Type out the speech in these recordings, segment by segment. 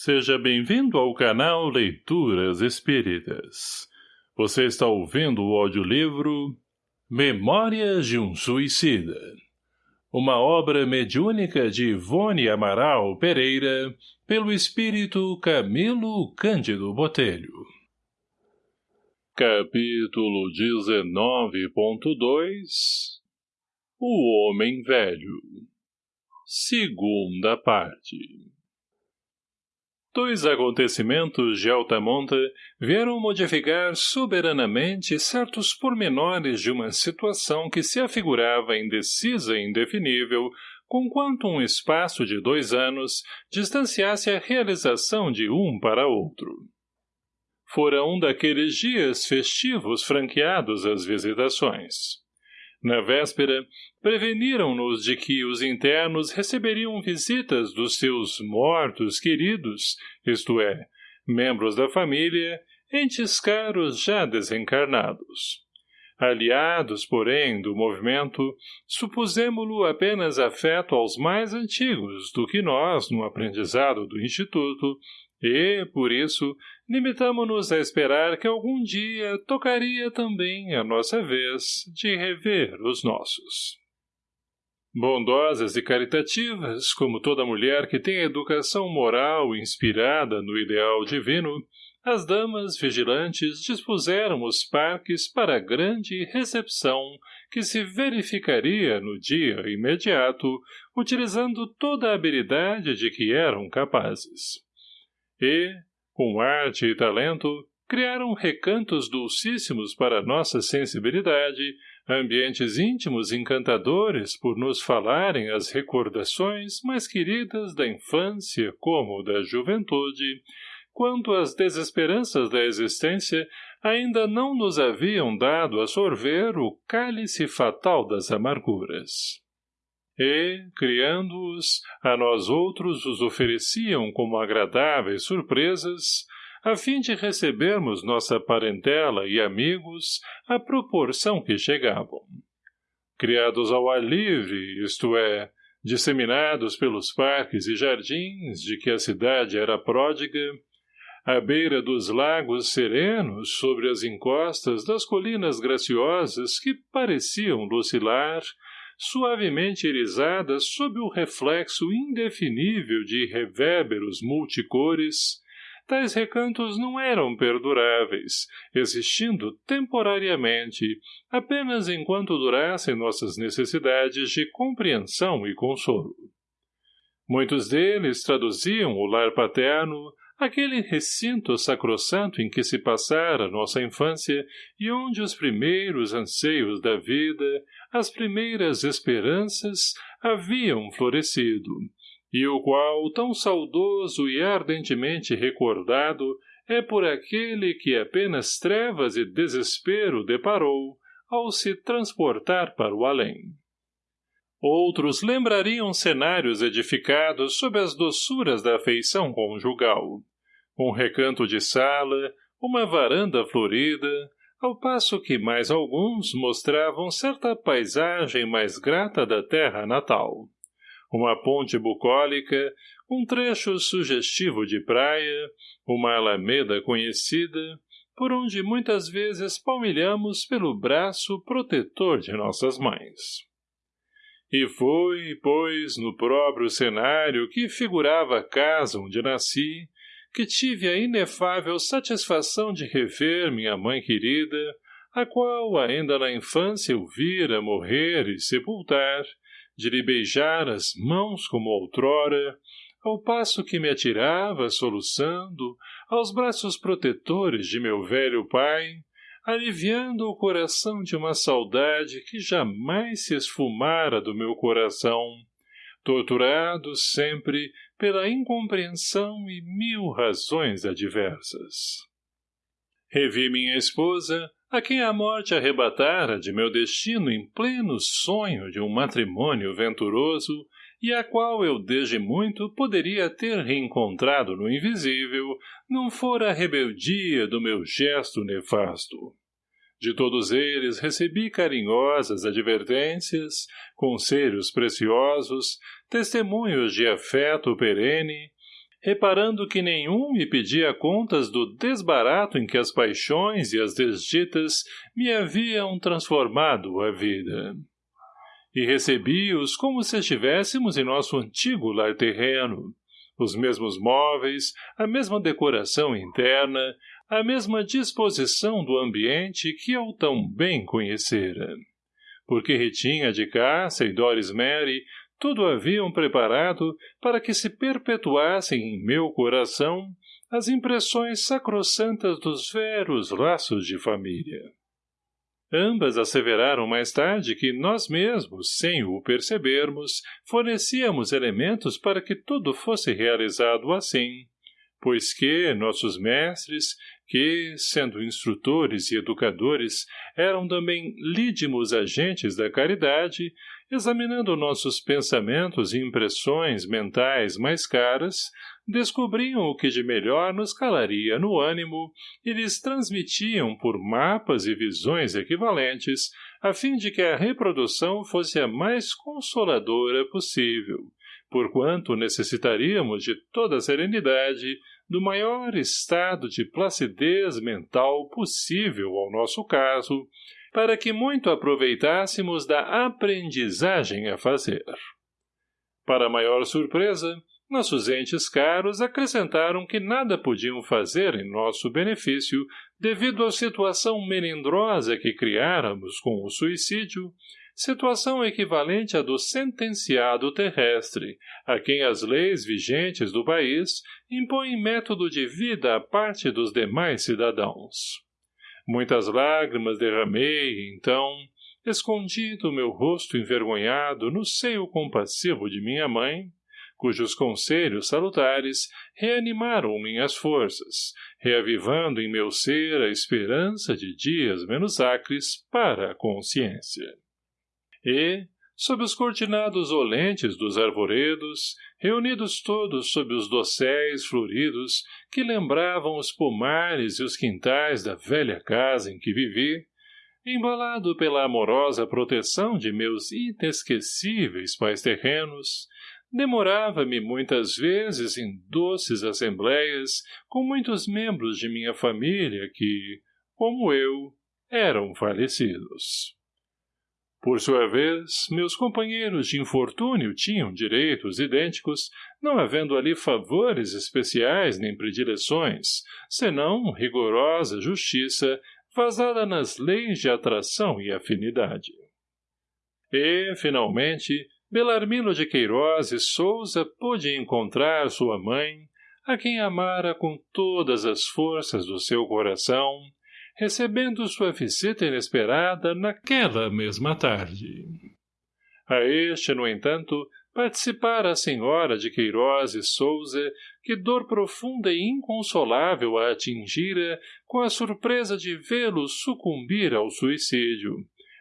Seja bem-vindo ao canal Leituras Espíritas. Você está ouvindo o audiolivro Memórias de um Suicida. Uma obra mediúnica de Ivone Amaral Pereira, pelo espírito Camilo Cândido Botelho. Capítulo 19.2 O Homem Velho Segunda parte Dois acontecimentos de alta monta vieram modificar soberanamente certos pormenores de uma situação que se afigurava indecisa e indefinível, conquanto um espaço de dois anos distanciasse a realização de um para outro. Fora um daqueles dias festivos franqueados às visitações. Na véspera, preveniram-nos de que os internos receberiam visitas dos seus mortos queridos, isto é, membros da família, entes caros já desencarnados. Aliados, porém, do movimento, supusemo-lo apenas afeto aos mais antigos do que nós no aprendizado do Instituto, e, por isso, limitamo-nos a esperar que algum dia tocaria também a nossa vez de rever os nossos. Bondosas e caritativas, como toda mulher que tem educação moral inspirada no ideal divino, as damas vigilantes dispuseram os parques para a grande recepção que se verificaria no dia imediato, utilizando toda a habilidade de que eram capazes e, com arte e talento, criaram recantos dulcíssimos para nossa sensibilidade, ambientes íntimos encantadores por nos falarem as recordações mais queridas da infância como da juventude, quanto as desesperanças da existência ainda não nos haviam dado a sorver o cálice fatal das amarguras e, criando-os, a nós outros os ofereciam como agradáveis surpresas, a fim de recebermos nossa parentela e amigos à proporção que chegavam. Criados ao ar livre, isto é, disseminados pelos parques e jardins de que a cidade era pródiga, à beira dos lagos serenos sobre as encostas das colinas graciosas que pareciam lucilar suavemente irisadas sob o reflexo indefinível de reverberos multicores, tais recantos não eram perduráveis, existindo temporariamente, apenas enquanto durassem nossas necessidades de compreensão e consolo. Muitos deles traduziam o lar paterno, aquele recinto sacrossanto em que se passara nossa infância e onde os primeiros anseios da vida, as primeiras esperanças haviam florescido, e o qual, tão saudoso e ardentemente recordado, é por aquele que apenas trevas e desespero deparou ao se transportar para o além. Outros lembrariam cenários edificados sob as doçuras da afeição conjugal. Um recanto de sala, uma varanda florida, ao passo que mais alguns mostravam certa paisagem mais grata da terra natal. Uma ponte bucólica, um trecho sugestivo de praia, uma alameda conhecida, por onde muitas vezes palmilhamos pelo braço protetor de nossas mães. E foi, pois, no próprio cenário que figurava a casa onde nasci, que tive a inefável satisfação de rever minha mãe querida, a qual ainda na infância eu vira morrer e sepultar, de lhe beijar as mãos como outrora, ao passo que me atirava, soluçando, aos braços protetores de meu velho pai, aliviando o coração de uma saudade que jamais se esfumara do meu coração, torturado sempre pela incompreensão e mil razões adversas. Revi minha esposa, a quem a morte arrebatara de meu destino em pleno sonho de um matrimônio venturoso, e a qual eu desde muito poderia ter reencontrado no invisível, não fora a rebeldia do meu gesto nefasto. De todos eles recebi carinhosas advertências, conselhos preciosos, testemunhos de afeto perene, reparando que nenhum me pedia contas do desbarato em que as paixões e as desditas me haviam transformado a vida. E recebi-os como se estivéssemos em nosso antigo lar terreno, os mesmos móveis, a mesma decoração interna, a mesma disposição do ambiente que eu tão bem conhecera. Porque Ritinha de Cássia e Doris Mary tudo haviam preparado para que se perpetuassem em meu coração as impressões sacrossantas dos veros laços de família. Ambas asseveraram mais tarde que nós mesmos, sem o percebermos, fornecíamos elementos para que tudo fosse realizado assim, pois que nossos mestres, que, sendo instrutores e educadores, eram também lídimos agentes da caridade, examinando nossos pensamentos e impressões mentais mais caras, descobriam o que de melhor nos calaria no ânimo e lhes transmitiam por mapas e visões equivalentes, a fim de que a reprodução fosse a mais consoladora possível, porquanto necessitaríamos de toda a serenidade, do maior estado de placidez mental possível ao nosso caso, para que muito aproveitássemos da aprendizagem a fazer. Para maior surpresa, nossos entes caros acrescentaram que nada podiam fazer em nosso benefício devido à situação melindrosa que criáramos com o suicídio, situação equivalente à do sentenciado terrestre, a quem as leis vigentes do país impõem método de vida à parte dos demais cidadãos. Muitas lágrimas derramei, então, escondido meu rosto envergonhado no seio compassivo de minha mãe, cujos conselhos salutares reanimaram minhas forças, reavivando em meu ser a esperança de dias menos acres para a consciência. E, sob os cortinados olentes dos arvoredos, reunidos todos sob os dosséis floridos que lembravam os pomares e os quintais da velha casa em que vivi, embalado pela amorosa proteção de meus inesquecíveis pais terrenos, demorava-me muitas vezes em doces assembleias com muitos membros de minha família que, como eu, eram falecidos. Por sua vez, meus companheiros de infortúnio tinham direitos idênticos, não havendo ali favores especiais nem predileções, senão rigorosa justiça vazada nas leis de atração e afinidade. E, finalmente, Belarmino de Queiroz e Souza pôde encontrar sua mãe, a quem amara com todas as forças do seu coração, recebendo sua visita inesperada naquela mesma tarde. A este, no entanto, participara a senhora de Queiroz e Souza, que dor profunda e inconsolável a atingira com a surpresa de vê-lo sucumbir ao suicídio,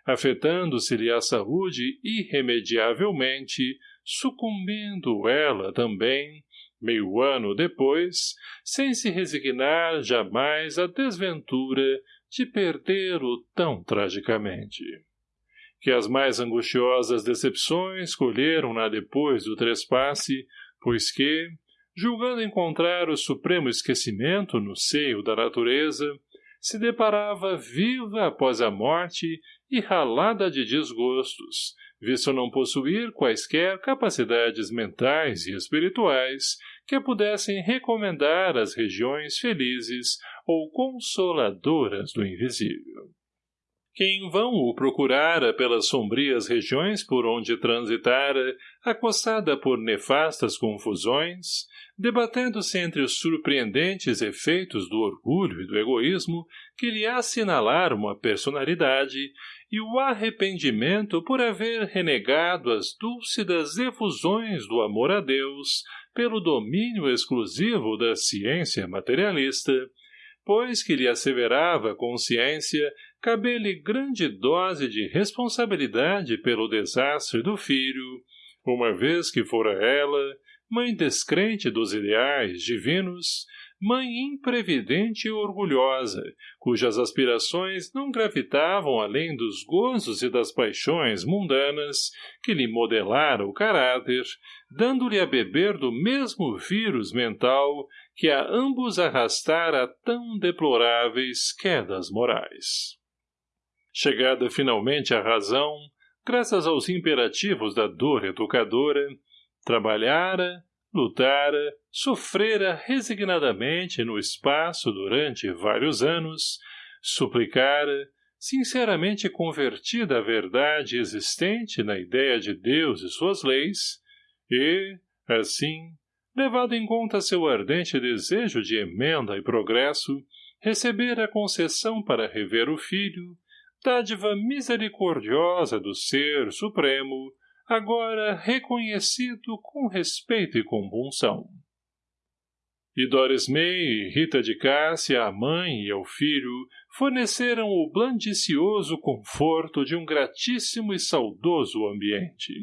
afetando-se-lhe a saúde irremediavelmente, sucumbindo ela também, meio ano depois, sem se resignar jamais à desventura de perdê-lo tão tragicamente. Que as mais angustiosas decepções colheram-na depois do trespasse, pois que, julgando encontrar o supremo esquecimento no seio da natureza, se deparava viva após a morte e ralada de desgostos, visto não possuir quaisquer capacidades mentais e espirituais que pudessem recomendar às regiões felizes ou consoladoras do invisível. Quem em vão o procurara pelas sombrias regiões por onde transitara, acossada por nefastas confusões, debatendo-se entre os surpreendentes efeitos do orgulho e do egoísmo que lhe assinalaram a personalidade e o arrependimento por haver renegado as dúlcidas efusões do amor a Deus pelo domínio exclusivo da ciência materialista, pois que lhe asseverava a consciência caber-lhe grande dose de responsabilidade pelo desastre do filho, uma vez que fora ela, mãe descrente dos ideais divinos, mãe imprevidente e orgulhosa, cujas aspirações não gravitavam além dos gozos e das paixões mundanas, que lhe modelara o caráter, dando-lhe a beber do mesmo vírus mental que a ambos arrastara a tão deploráveis quedas morais. Chegada finalmente à razão, graças aos imperativos da dor educadora, trabalhara, lutara, sofrera resignadamente no espaço durante vários anos, suplicara, sinceramente convertida à verdade existente na ideia de Deus e suas leis, e, assim, levado em conta seu ardente desejo de emenda e progresso, receber a concessão para rever o filho, dádiva misericordiosa do Ser Supremo, agora reconhecido com respeito e compunção. E Doris May e Rita de Cássia, a mãe e ao filho, forneceram o blandicioso conforto de um gratíssimo e saudoso ambiente.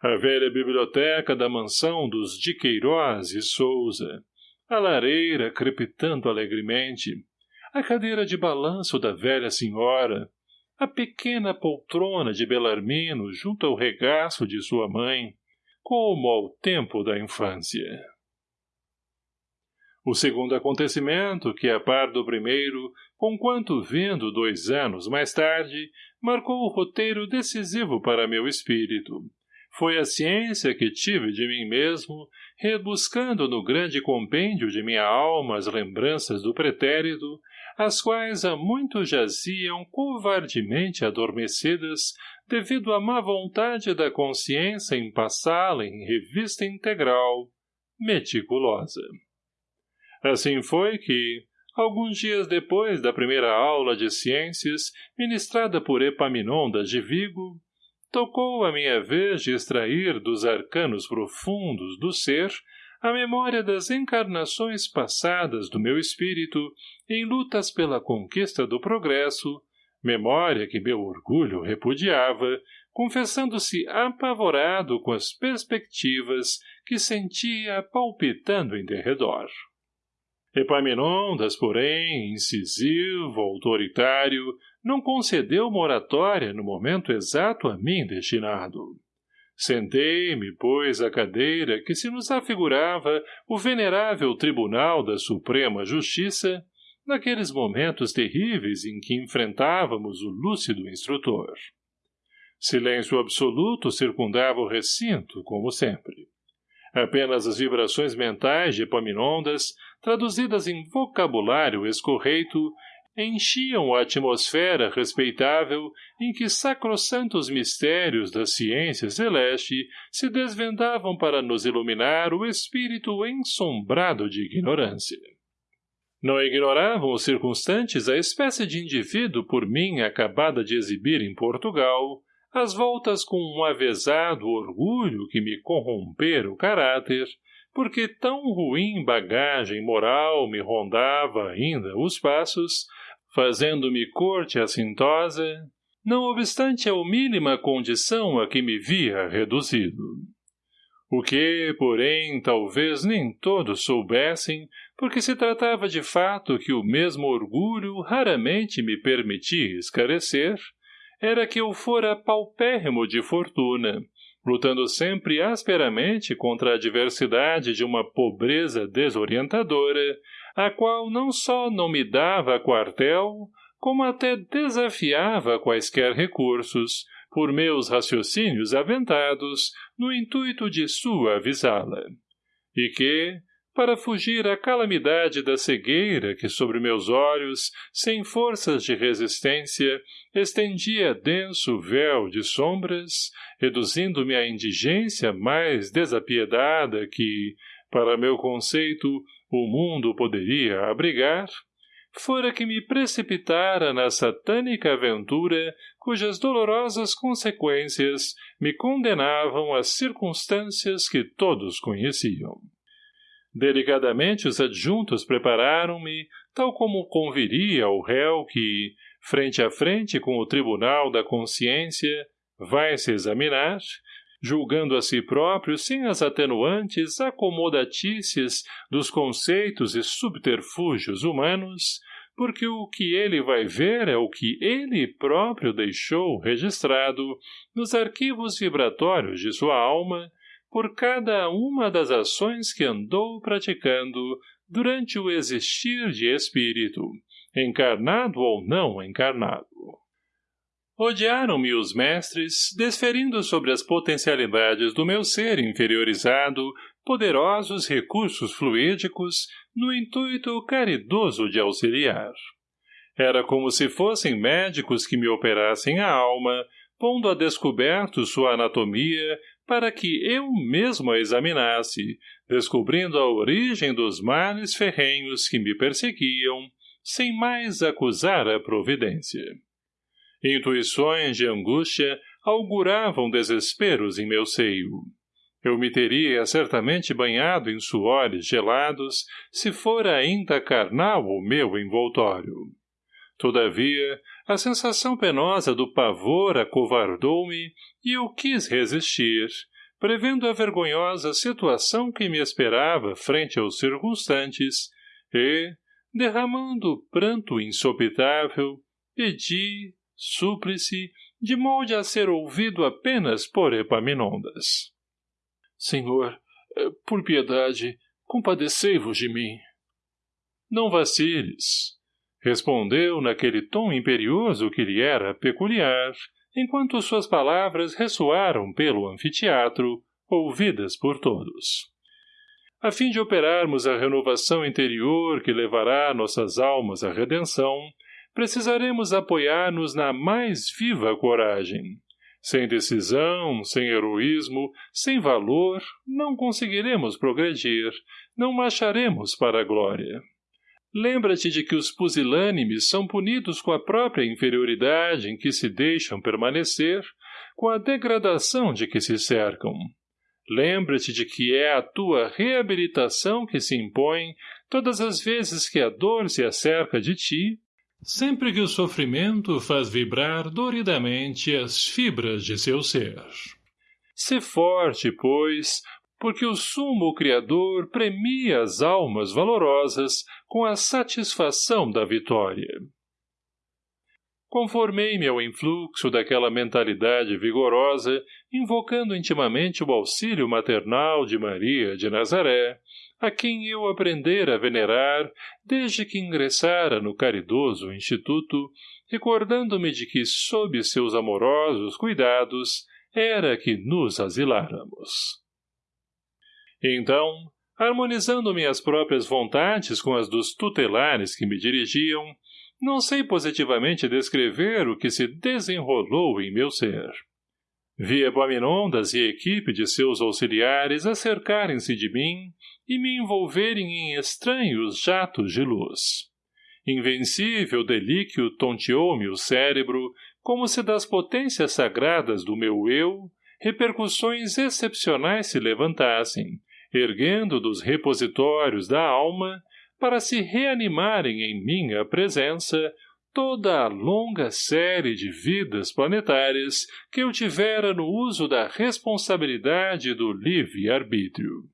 A velha biblioteca da mansão dos de Queiroz e Souza, a lareira crepitando alegremente, a cadeira de balanço da velha senhora, a pequena poltrona de Belarmino junto ao regaço de sua mãe, como ao tempo da infância. O segundo acontecimento, que a par do primeiro, conquanto vindo dois anos mais tarde, marcou o roteiro decisivo para meu espírito. Foi a ciência que tive de mim mesmo, rebuscando no grande compêndio de minha alma as lembranças do pretérito, as quais há muito jaziam covardemente adormecidas devido à má vontade da consciência em passá-la em revista integral, meticulosa. Assim foi que, alguns dias depois da primeira aula de ciências, ministrada por Epaminondas de Vigo, tocou a minha vez de extrair dos arcanos profundos do ser a memória das encarnações passadas do meu espírito em lutas pela conquista do progresso, memória que meu orgulho repudiava, confessando-se apavorado com as perspectivas que sentia palpitando em derredor. Epaminondas, porém, incisivo, autoritário, não concedeu moratória no momento exato a mim destinado. Sentei-me, pois, à cadeira que se nos afigurava o venerável Tribunal da Suprema Justiça, naqueles momentos terríveis em que enfrentávamos o lúcido instrutor. Silêncio absoluto circundava o recinto, como sempre. Apenas as vibrações mentais de Epaminondas, traduzidas em vocabulário escorreito, enchiam a atmosfera respeitável em que sacrossantos mistérios da ciência celeste se desvendavam para nos iluminar o espírito ensombrado de ignorância. Não ignoravam os circunstantes a espécie de indivíduo por mim acabada de exibir em Portugal, as voltas com um avesado orgulho que me corrompera o caráter, porque tão ruim bagagem moral me rondava ainda os passos, fazendo-me corte assintosa, não obstante a mínima condição a que me via reduzido. O que, porém, talvez nem todos soubessem, porque se tratava de fato que o mesmo orgulho raramente me permitia esclarecer, era que eu fora paupérrimo de fortuna, lutando sempre asperamente contra a adversidade de uma pobreza desorientadora, a qual não só não me dava quartel, como até desafiava quaisquer recursos, por meus raciocínios aventados, no intuito de suavizá-la. E que, para fugir à calamidade da cegueira que sobre meus olhos, sem forças de resistência, estendia denso véu de sombras, reduzindo-me à indigência mais desapiedada que, para meu conceito, o mundo poderia abrigar, fora que me precipitara na satânica aventura cujas dolorosas consequências me condenavam às circunstâncias que todos conheciam. Delicadamente os adjuntos prepararam-me, tal como conviria ao réu que, frente a frente com o tribunal da consciência, vai se examinar, julgando a si próprio sem as atenuantes acomodatícias dos conceitos e subterfúgios humanos, porque o que ele vai ver é o que ele próprio deixou registrado nos arquivos vibratórios de sua alma por cada uma das ações que andou praticando durante o existir de espírito, encarnado ou não encarnado. Odiaram-me os mestres, desferindo sobre as potencialidades do meu ser inferiorizado poderosos recursos fluídicos no intuito caridoso de auxiliar. Era como se fossem médicos que me operassem a alma, pondo a descoberto sua anatomia para que eu mesmo a examinasse, descobrindo a origem dos males ferrenhos que me perseguiam, sem mais acusar a providência. Intuições de angústia auguravam desesperos em meu seio. Eu me teria certamente banhado em suores gelados se fora ainda carnal o meu envoltório. Todavia, a sensação penosa do pavor acovardou-me e eu quis resistir, prevendo a vergonhosa situação que me esperava frente aos circunstantes, e, derramando pranto insopitável, pedi, súplice, de molde a ser ouvido apenas por Epaminondas. Senhor, eh, por piedade, compadecei-vos de mim. Não vaciles, respondeu naquele tom imperioso que lhe era peculiar, enquanto suas palavras ressoaram pelo anfiteatro, ouvidas por todos. A fim de operarmos a renovação interior que levará nossas almas à redenção, precisaremos apoiar-nos na mais viva coragem. Sem decisão, sem heroísmo, sem valor, não conseguiremos progredir, não marcharemos para a glória. Lembra-te de que os pusilânimes são punidos com a própria inferioridade em que se deixam permanecer, com a degradação de que se cercam. Lembra-te de que é a tua reabilitação que se impõe todas as vezes que a dor se acerca de ti sempre que o sofrimento faz vibrar doridamente as fibras de seu ser. Se forte, pois, porque o sumo Criador premia as almas valorosas com a satisfação da vitória. Conformei-me ao influxo daquela mentalidade vigorosa, invocando intimamente o auxílio maternal de Maria de Nazaré, a quem eu aprendera a venerar desde que ingressara no caridoso instituto, recordando-me de que, sob seus amorosos cuidados, era que nos asiláramos. Então, harmonizando minhas próprias vontades com as dos tutelares que me dirigiam, não sei positivamente descrever o que se desenrolou em meu ser. Vi Epaminondas e a equipe de seus auxiliares acercarem-se de mim e me envolverem em estranhos jatos de luz. Invencível delíquio tonteou-me o cérebro, como se das potências sagradas do meu eu, repercussões excepcionais se levantassem, erguendo dos repositórios da alma, para se reanimarem em minha presença toda a longa série de vidas planetárias que eu tivera no uso da responsabilidade do livre-arbítrio.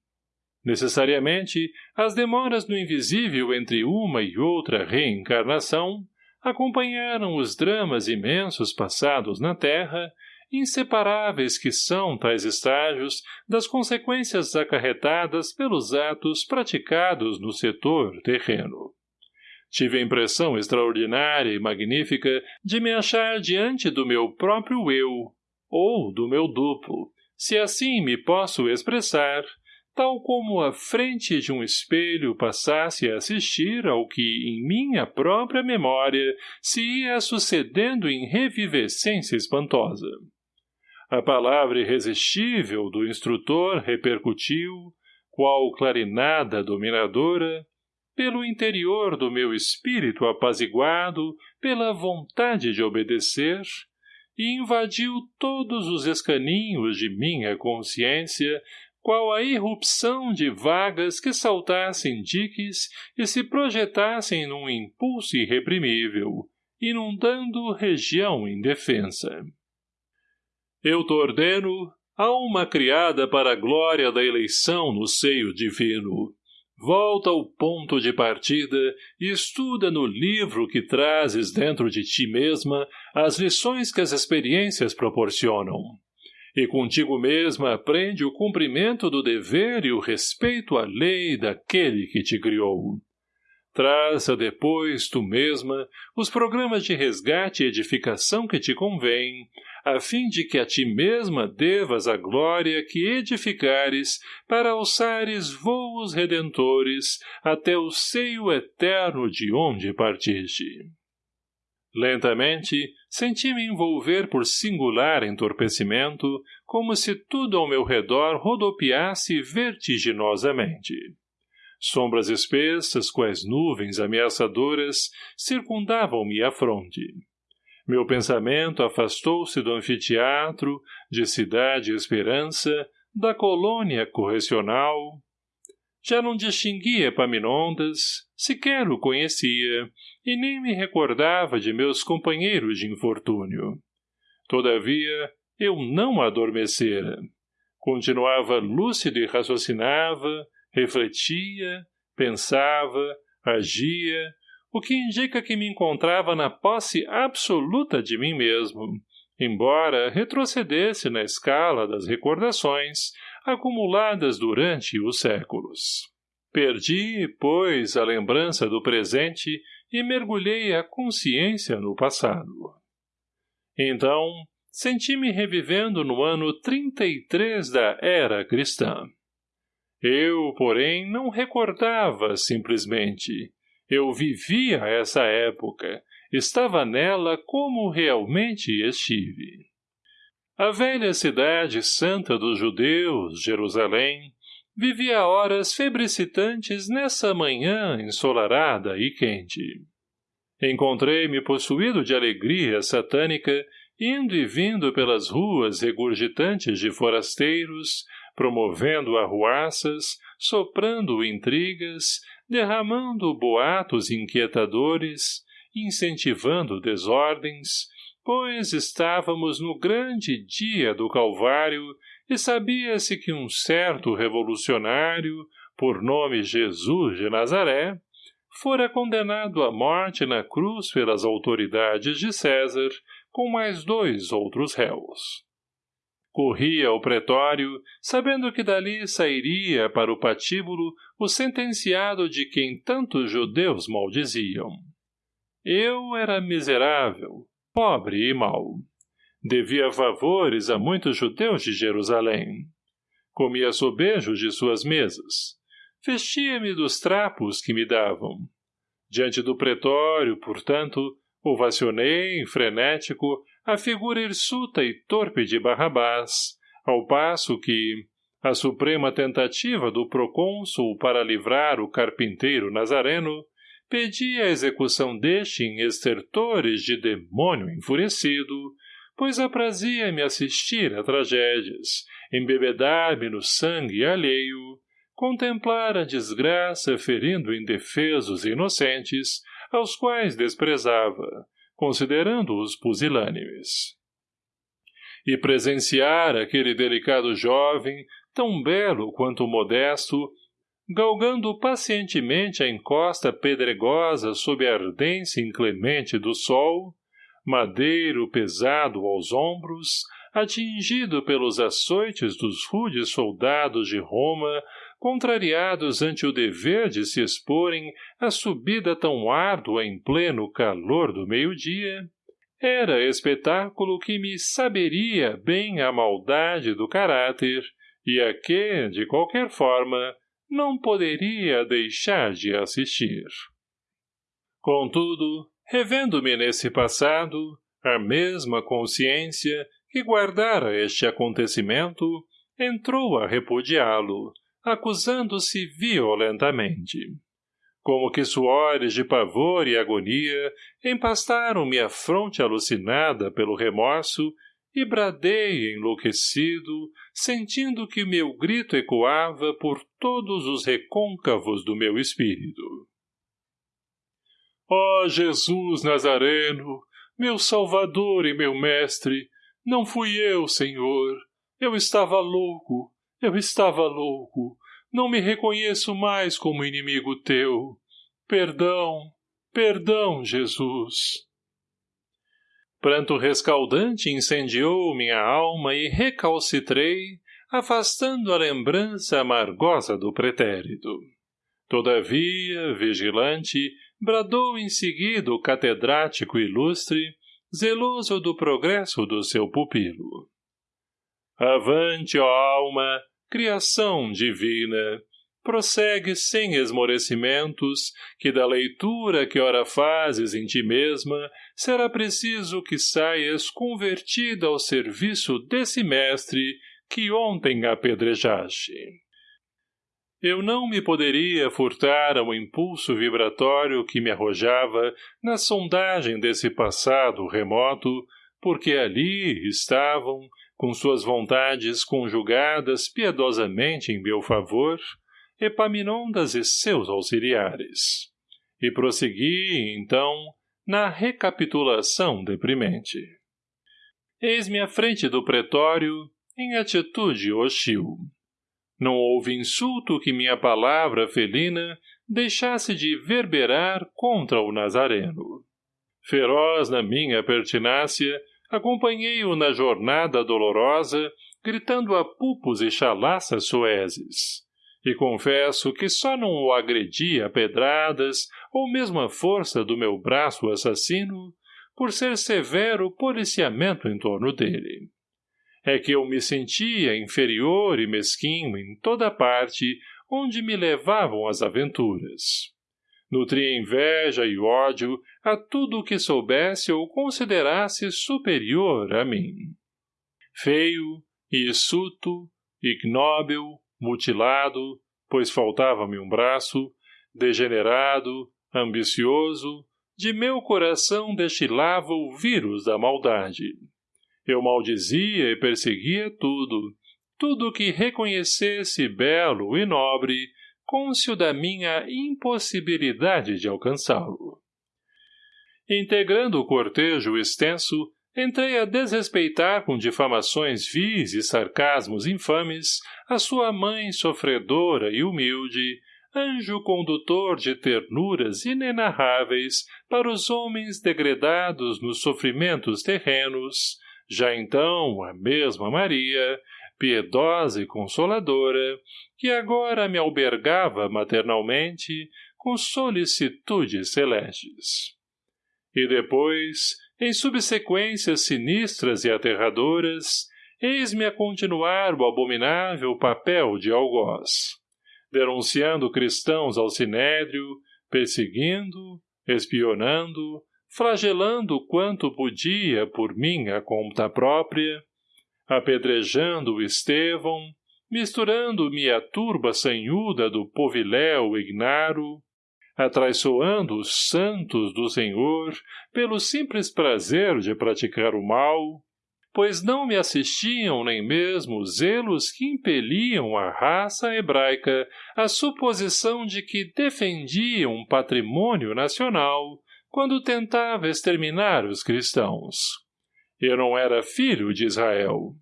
Necessariamente, as demoras do invisível entre uma e outra reencarnação acompanharam os dramas imensos passados na Terra, inseparáveis que são tais estágios das consequências acarretadas pelos atos praticados no setor terreno. Tive a impressão extraordinária e magnífica de me achar diante do meu próprio eu, ou do meu duplo, se assim me posso expressar, tal como a frente de um espelho passasse a assistir ao que em minha própria memória se ia sucedendo em revivescência espantosa. A palavra irresistível do instrutor repercutiu, qual clarinada dominadora, pelo interior do meu espírito apaziguado pela vontade de obedecer, e invadiu todos os escaninhos de minha consciência qual a irrupção de vagas que saltassem diques e se projetassem num impulso irreprimível, inundando região indefensa. Eu t'ordeno, alma criada para a glória da eleição no seio divino. Volta ao ponto de partida e estuda no livro que trazes dentro de ti mesma as lições que as experiências proporcionam. E contigo mesma aprende o cumprimento do dever e o respeito à lei daquele que te criou. Traça depois, tu mesma, os programas de resgate e edificação que te convêm, a fim de que a ti mesma devas a glória que edificares para alçares voos redentores até o seio eterno de onde partiste. Lentamente, senti-me envolver por singular entorpecimento, como se tudo ao meu redor rodopiasse vertiginosamente. Sombras espessas, quais nuvens ameaçadoras, circundavam-me a fronte. Meu pensamento afastou-se do anfiteatro, de Cidade Esperança, da colônia correcional. Já não distinguia Epaminondas, sequer o conhecia, e nem me recordava de meus companheiros de infortúnio. Todavia, eu não adormecera. Continuava lúcido e raciocinava, refletia, pensava, agia, o que indica que me encontrava na posse absoluta de mim mesmo, embora retrocedesse na escala das recordações acumuladas durante os séculos. Perdi, pois, a lembrança do presente e mergulhei a consciência no passado. Então, senti-me revivendo no ano 33 da era cristã. Eu, porém, não recordava simplesmente. Eu vivia essa época, estava nela como realmente estive. A velha cidade santa dos judeus, Jerusalém, vivia horas febricitantes nessa manhã ensolarada e quente. Encontrei-me possuído de alegria satânica, indo e vindo pelas ruas regurgitantes de forasteiros, promovendo arruaças, soprando intrigas, derramando boatos inquietadores, incentivando desordens, pois estávamos no grande dia do Calvário e sabia-se que um certo revolucionário, por nome Jesus de Nazaré, fora condenado à morte na cruz pelas autoridades de César, com mais dois outros réus. Corria ao pretório, sabendo que dali sairia para o patíbulo o sentenciado de quem tantos judeus maldiziam. Eu era miserável, pobre e mau. Devia favores a muitos judeus de Jerusalém. Comia sobejos de suas mesas. Vestia-me dos trapos que me davam. Diante do pretório, portanto, ovacionei, frenético, a figura hirsuta e torpe de Barrabás, ao passo que, a suprema tentativa do procônsul para livrar o carpinteiro nazareno, pedia a execução deste em estertores de demônio enfurecido, pois aprazia-me assistir a tragédias, embebedar-me no sangue alheio, contemplar a desgraça ferindo indefesos inocentes, aos quais desprezava, considerando-os pusilânimes. E presenciar aquele delicado jovem, tão belo quanto modesto, galgando pacientemente a encosta pedregosa sob a ardência inclemente do sol, madeiro pesado aos ombros, atingido pelos açoites dos rudes soldados de Roma, contrariados ante o dever de se exporem à subida tão árdua em pleno calor do meio-dia, era espetáculo que me saberia bem a maldade do caráter e a que, de qualquer forma, não poderia deixar de assistir. Contudo, revendo-me nesse passado, a mesma consciência que guardara este acontecimento entrou a repudiá-lo, acusando-se violentamente. Como que suores de pavor e agonia empastaram-me a fronte alucinada pelo remorso e bradei enlouquecido, sentindo que meu grito ecoava por todos os recôncavos do meu espírito. Ó oh, Jesus Nazareno, meu Salvador e meu Mestre, não fui eu, Senhor, Eu estava louco, eu estava louco. Não me reconheço mais como inimigo teu. Perdão, perdão, Jesus. Pranto rescaldante incendiou minha alma e recalcitrei, afastando a lembrança amargosa do pretérito. Todavia, vigilante, bradou em seguida o catedrático ilustre, zeloso do progresso do seu pupilo. Avante, ó alma, criação divina, prossegue sem esmorecimentos, que da leitura que ora fazes em ti mesma, será preciso que saias convertida ao serviço desse mestre que ontem apedrejaste. Eu não me poderia furtar ao impulso vibratório que me arrojava na sondagem desse passado remoto, porque ali estavam, com suas vontades conjugadas piedosamente em meu favor, Epaminondas e seus auxiliares. E prossegui, então, na recapitulação deprimente. Eis-me à frente do pretório, em atitude hostil. Não houve insulto que minha palavra felina deixasse de verberar contra o Nazareno. Feroz na minha pertinácia, acompanhei-o na jornada dolorosa, gritando a pupos e chalaças soeses. E confesso que só não o agredi a pedradas ou mesmo a força do meu braço assassino por ser severo o policiamento em torno dele. É que eu me sentia inferior e mesquinho em toda parte onde me levavam as aventuras. Nutria inveja e ódio a tudo o que soubesse ou considerasse superior a mim. Feio, hirsuto, ignóbil, mutilado, pois faltava-me um braço, degenerado, ambicioso, de meu coração destilava o vírus da maldade. Eu maldizia e perseguia tudo, tudo que reconhecesse belo e nobre, cônscio da minha impossibilidade de alcançá-lo. Integrando o cortejo extenso, entrei a desrespeitar com difamações vis e sarcasmos infames a sua mãe sofredora e humilde, anjo condutor de ternuras inenarráveis para os homens degredados nos sofrimentos terrenos, já então a mesma Maria, piedosa e consoladora, que agora me albergava maternalmente com solicitudes celestes. E depois, em subsequências sinistras e aterradoras, eis-me a continuar o abominável papel de algoz, denunciando cristãos ao sinédrio, perseguindo, espionando, flagelando quanto podia por minha conta própria, apedrejando Estevão, misturando-me à turba sanhuda do poviléu ignaro, atraiçoando os santos do Senhor pelo simples prazer de praticar o mal, pois não me assistiam nem mesmo zelos que impeliam a raça hebraica à suposição de que defendiam um patrimônio nacional quando tentava exterminar os cristãos. Eu não era filho de Israel.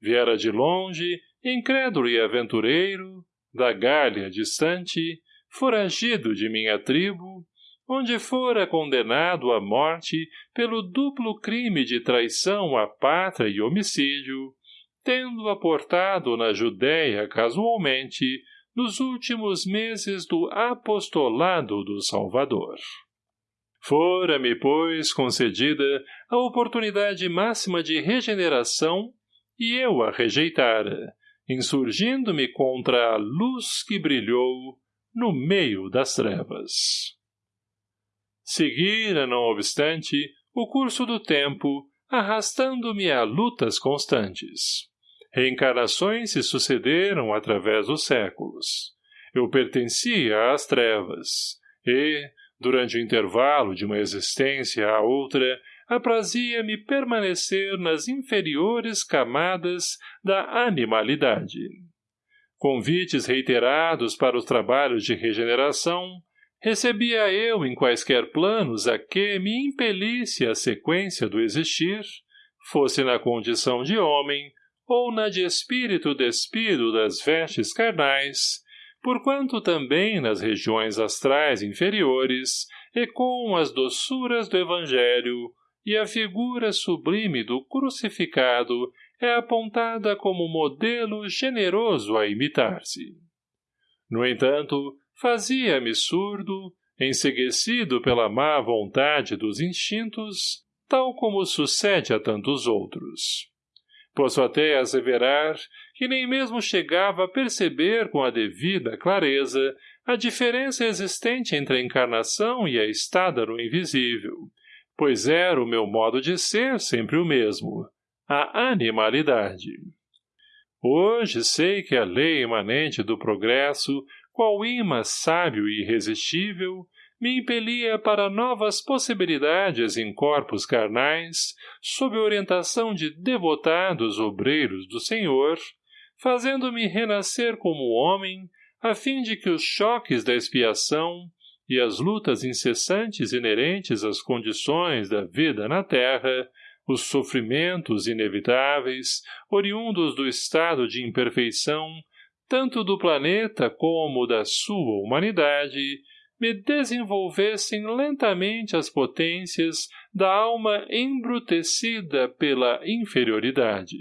Viera de longe, incrédulo e aventureiro, da Gália distante, foragido de minha tribo, onde fora condenado à morte pelo duplo crime de traição à pátria e homicídio, tendo aportado na Judéia casualmente nos últimos meses do apostolado do Salvador. Fora-me, pois, concedida a oportunidade máxima de regeneração e eu a rejeitara, insurgindo-me contra a luz que brilhou no meio das trevas. Seguira, não obstante, o curso do tempo, arrastando-me a lutas constantes. Reencarnações se sucederam através dos séculos. Eu pertencia às trevas, e, durante o intervalo de uma existência à outra, aprazia-me permanecer nas inferiores camadas da animalidade. Convites reiterados para os trabalhos de regeneração recebia eu em quaisquer planos a que me impelisse a sequência do existir, fosse na condição de homem ou na de espírito despido das vestes carnais, porquanto também nas regiões astrais inferiores ecoam as doçuras do Evangelho e a figura sublime do crucificado é apontada como modelo generoso a imitar-se. No entanto, fazia-me surdo, enseguecido pela má vontade dos instintos, tal como sucede a tantos outros. Posso até asseverar que nem mesmo chegava a perceber com a devida clareza a diferença existente entre a encarnação e a estada no invisível, pois era o meu modo de ser sempre o mesmo, a animalidade. Hoje sei que a lei imanente do progresso, qual imã sábio e irresistível, me impelia para novas possibilidades em corpos carnais, sob orientação de devotados obreiros do Senhor, fazendo-me renascer como homem, a fim de que os choques da expiação e as lutas incessantes inerentes às condições da vida na terra, os sofrimentos inevitáveis, oriundos do estado de imperfeição, tanto do planeta como da sua humanidade, me desenvolvessem lentamente as potências da alma embrutecida pela inferioridade.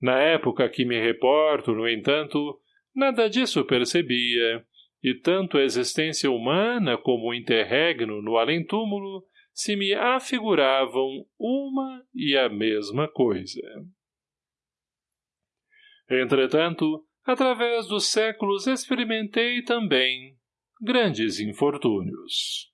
Na época que me reporto, no entanto, nada disso percebia, e tanto a existência humana como o interregno no além-túmulo se me afiguravam uma e a mesma coisa. Entretanto, através dos séculos experimentei também grandes infortúnios.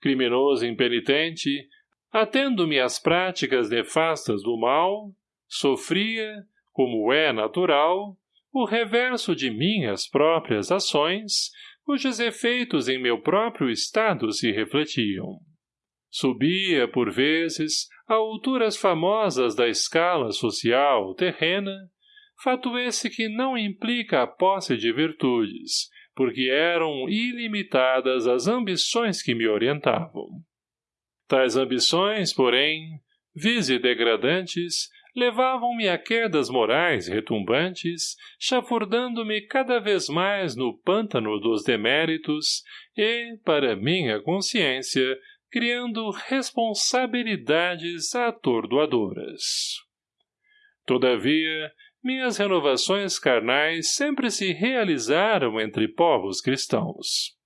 Criminoso impenitente, atendo-me às práticas nefastas do mal, sofria, como é natural, o reverso de minhas próprias ações, cujos efeitos em meu próprio estado se refletiam. Subia, por vezes, a alturas famosas da escala social terrena, fato esse que não implica a posse de virtudes, porque eram ilimitadas as ambições que me orientavam. Tais ambições, porém, vise degradantes, levavam-me a quedas morais retumbantes, chafurdando-me cada vez mais no pântano dos deméritos e, para minha consciência, criando responsabilidades atordoadoras. Todavia, minhas renovações carnais sempre se realizaram entre povos cristãos.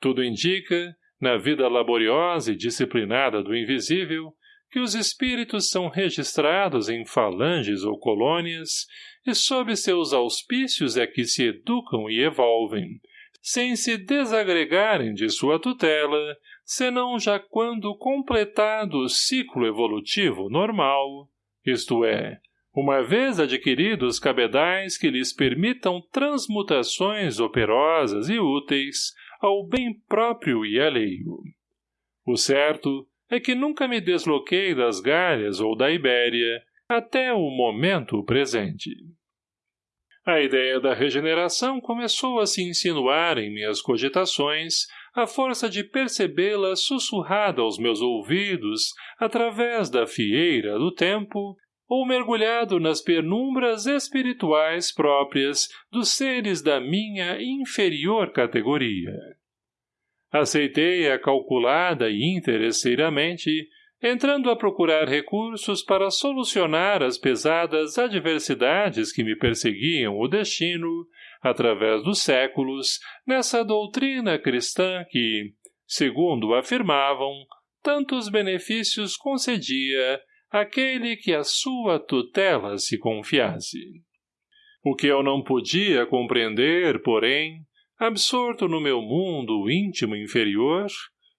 Tudo indica, na vida laboriosa e disciplinada do invisível, que os espíritos são registrados em falanges ou colônias e sob seus auspícios é que se educam e evolvem, sem se desagregarem de sua tutela, senão já quando completado o ciclo evolutivo normal, isto é, uma vez adquiridos cabedais que lhes permitam transmutações operosas e úteis ao bem próprio e alheio. O certo é que nunca me desloquei das Galhas ou da Ibéria até o momento presente. A ideia da regeneração começou a se insinuar em minhas cogitações à força de percebê-la sussurrada aos meus ouvidos através da fieira do tempo ou mergulhado nas penumbras espirituais próprias dos seres da minha inferior categoria. Aceitei-a calculada e interesseiramente, entrando a procurar recursos para solucionar as pesadas adversidades que me perseguiam o destino, através dos séculos, nessa doutrina cristã que, segundo afirmavam, tantos benefícios concedia aquele que a sua tutela se confiasse. O que eu não podia compreender, porém, absorto no meu mundo íntimo inferior,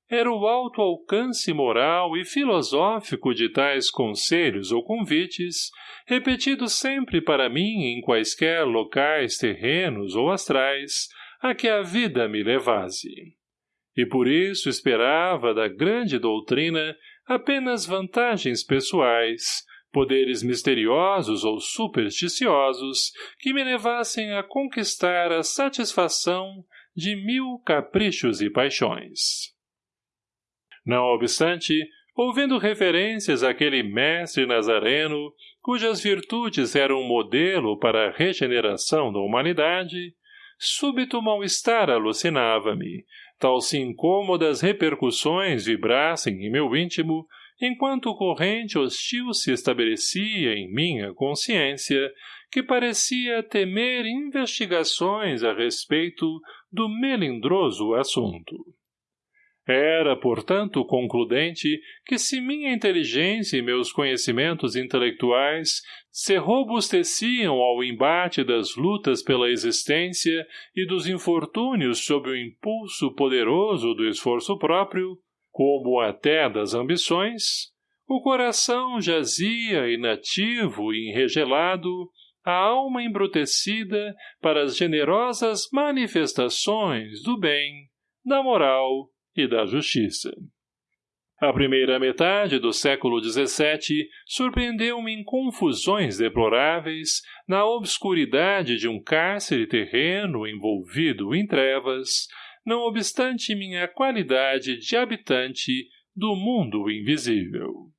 era o alto alcance moral e filosófico de tais conselhos ou convites, repetidos sempre para mim em quaisquer locais terrenos ou astrais, a que a vida me levasse. E por isso esperava da grande doutrina apenas vantagens pessoais, poderes misteriosos ou supersticiosos que me levassem a conquistar a satisfação de mil caprichos e paixões. Não obstante, ouvindo referências àquele mestre nazareno, cujas virtudes eram um modelo para a regeneração da humanidade, súbito mal-estar alucinava-me, tal se incômodas repercussões vibrassem em meu íntimo, enquanto corrente hostil se estabelecia em minha consciência, que parecia temer investigações a respeito do melindroso assunto. Era, portanto, concludente que se minha inteligência e meus conhecimentos intelectuais se robusteciam ao embate das lutas pela existência e dos infortúnios sob o impulso poderoso do esforço próprio, como até das ambições, o coração jazia inativo e enregelado, a alma embrutecida para as generosas manifestações do bem, da moral e da justiça. A primeira metade do século XVII surpreendeu-me em confusões deploráveis, na obscuridade de um cárcere terreno envolvido em trevas, não obstante minha qualidade de habitante do mundo invisível.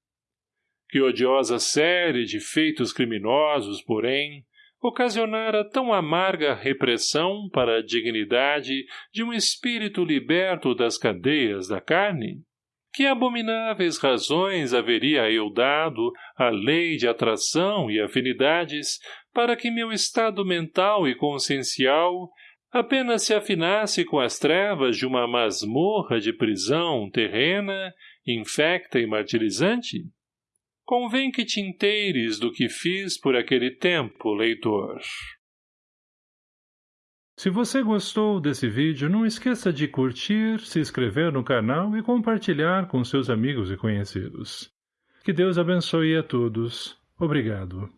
Que odiosa série de feitos criminosos, porém, ocasionara tão amarga repressão para a dignidade de um espírito liberto das cadeias da carne? Que abomináveis razões haveria eu dado à lei de atração e afinidades para que meu estado mental e consciencial apenas se afinasse com as trevas de uma masmorra de prisão terrena, infecta e martirizante? Convém que te inteires do que fiz por aquele tempo, leitor. Se você gostou desse vídeo, não esqueça de curtir, se inscrever no canal e compartilhar com seus amigos e conhecidos. Que Deus abençoe a todos. Obrigado.